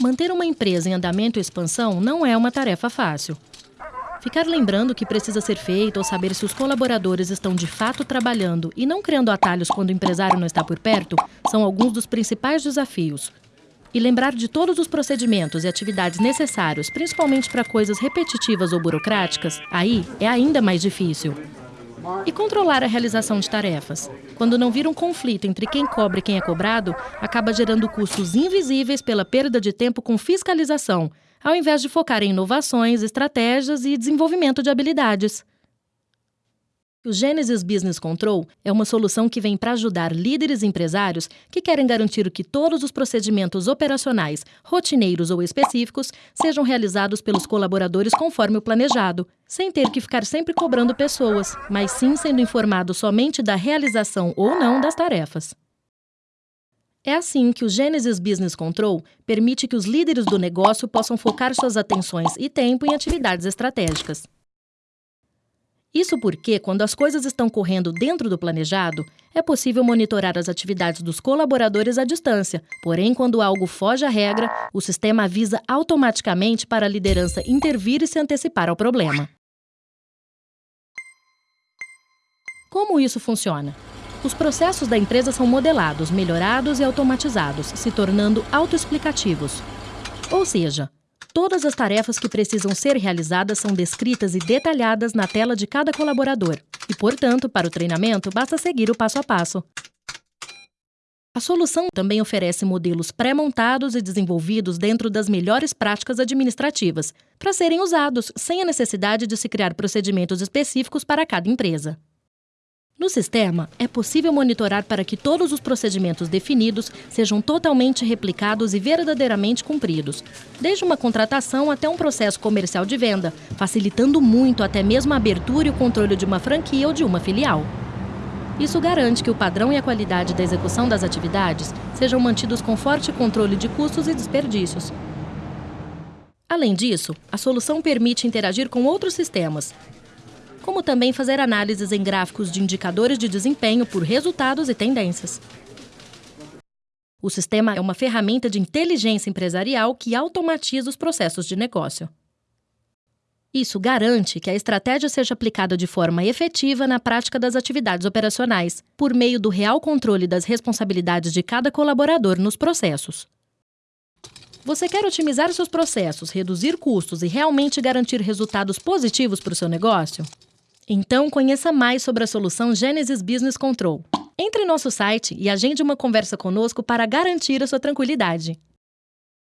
Manter uma empresa em andamento e expansão não é uma tarefa fácil. Ficar lembrando o que precisa ser feito ou saber se os colaboradores estão de fato trabalhando e não criando atalhos quando o empresário não está por perto são alguns dos principais desafios. E lembrar de todos os procedimentos e atividades necessários, principalmente para coisas repetitivas ou burocráticas, aí é ainda mais difícil. E controlar a realização de tarefas. Quando não vira um conflito entre quem cobra e quem é cobrado, acaba gerando custos invisíveis pela perda de tempo com fiscalização, ao invés de focar em inovações, estratégias e desenvolvimento de habilidades. O Genesis Business Control é uma solução que vem para ajudar líderes empresários que querem garantir que todos os procedimentos operacionais, rotineiros ou específicos, sejam realizados pelos colaboradores conforme o planejado, sem ter que ficar sempre cobrando pessoas, mas sim sendo informado somente da realização ou não das tarefas. É assim que o Genesis Business Control permite que os líderes do negócio possam focar suas atenções e tempo em atividades estratégicas. Isso porque, quando as coisas estão correndo dentro do planejado, é possível monitorar as atividades dos colaboradores à distância. Porém, quando algo foge à regra, o sistema avisa automaticamente para a liderança intervir e se antecipar ao problema. Como isso funciona? Os processos da empresa são modelados, melhorados e automatizados, se tornando autoexplicativos. Ou seja, Todas as tarefas que precisam ser realizadas são descritas e detalhadas na tela de cada colaborador, e, portanto, para o treinamento, basta seguir o passo a passo. A solução também oferece modelos pré-montados e desenvolvidos dentro das melhores práticas administrativas, para serem usados sem a necessidade de se criar procedimentos específicos para cada empresa. No sistema, é possível monitorar para que todos os procedimentos definidos sejam totalmente replicados e verdadeiramente cumpridos, desde uma contratação até um processo comercial de venda, facilitando muito até mesmo a abertura e o controle de uma franquia ou de uma filial. Isso garante que o padrão e a qualidade da execução das atividades sejam mantidos com forte controle de custos e desperdícios. Além disso, a solução permite interagir com outros sistemas, como também fazer análises em gráficos de indicadores de desempenho por resultados e tendências. O sistema é uma ferramenta de inteligência empresarial que automatiza os processos de negócio. Isso garante que a estratégia seja aplicada de forma efetiva na prática das atividades operacionais, por meio do real controle das responsabilidades de cada colaborador nos processos. Você quer otimizar seus processos, reduzir custos e realmente garantir resultados positivos para o seu negócio? Então, conheça mais sobre a solução Genesis Business Control. Entre em nosso site e agende uma conversa conosco para garantir a sua tranquilidade.